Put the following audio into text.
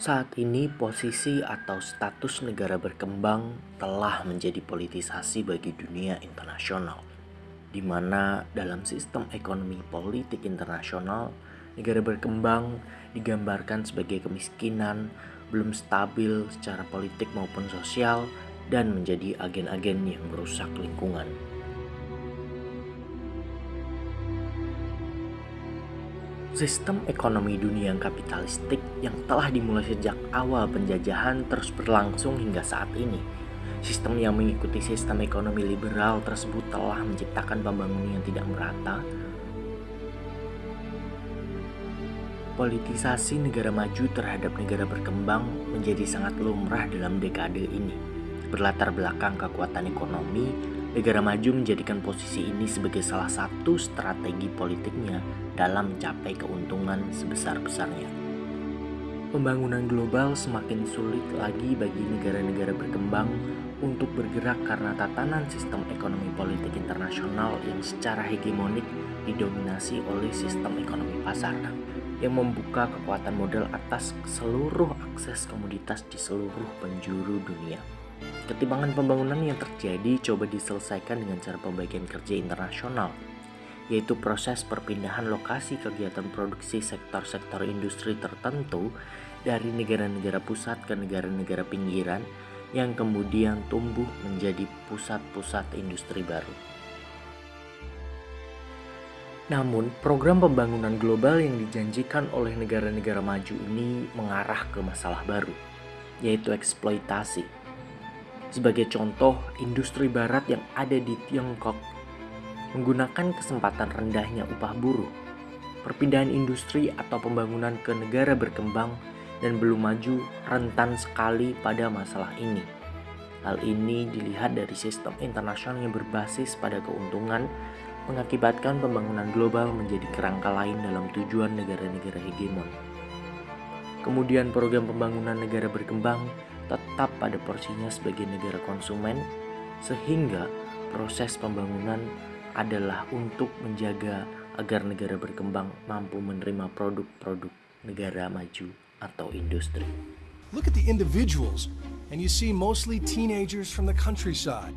Saat ini posisi atau status negara berkembang telah menjadi politisasi bagi dunia internasional, di mana dalam sistem ekonomi politik internasional, negara berkembang digambarkan sebagai kemiskinan, belum stabil secara politik maupun sosial, dan menjadi agen-agen yang merusak lingkungan. Sistem ekonomi dunia yang kapitalistik yang telah dimulai sejak awal penjajahan terus berlangsung hingga saat ini. Sistem yang mengikuti sistem ekonomi liberal tersebut telah menciptakan pembangunan yang tidak merata, politisasi negara maju terhadap negara berkembang menjadi sangat lumrah dalam dekade ini. Berlatar belakang kekuatan ekonomi, negara maju menjadikan posisi ini sebagai salah satu strategi politiknya dalam mencapai keuntungan sebesar-besarnya. Pembangunan global semakin sulit lagi bagi negara-negara berkembang untuk bergerak karena tatanan sistem ekonomi politik internasional yang secara hegemonik didominasi oleh sistem ekonomi pasar yang membuka kekuatan modal atas seluruh akses komoditas di seluruh penjuru dunia. Ketimbangan pembangunan yang terjadi coba diselesaikan dengan cara pembagian kerja internasional, yaitu proses perpindahan lokasi kegiatan produksi sektor-sektor industri tertentu dari negara-negara pusat ke negara-negara pinggiran yang kemudian tumbuh menjadi pusat-pusat industri baru. Namun, program pembangunan global yang dijanjikan oleh negara-negara maju ini mengarah ke masalah baru, yaitu eksploitasi sebagai contoh, industri barat yang ada di Tiongkok menggunakan kesempatan rendahnya upah buruh, perpindahan industri atau pembangunan ke negara berkembang dan belum maju rentan sekali pada masalah ini. Hal ini dilihat dari sistem internasional yang berbasis pada keuntungan mengakibatkan pembangunan global menjadi kerangka lain dalam tujuan negara-negara hegemon. Kemudian program pembangunan negara berkembang tetap pada porsinya sebagai negara konsumen, sehingga proses pembangunan adalah untuk menjaga agar negara berkembang mampu menerima produk-produk negara maju atau industri. Look at the individuals, and you see mostly teenagers from the countryside.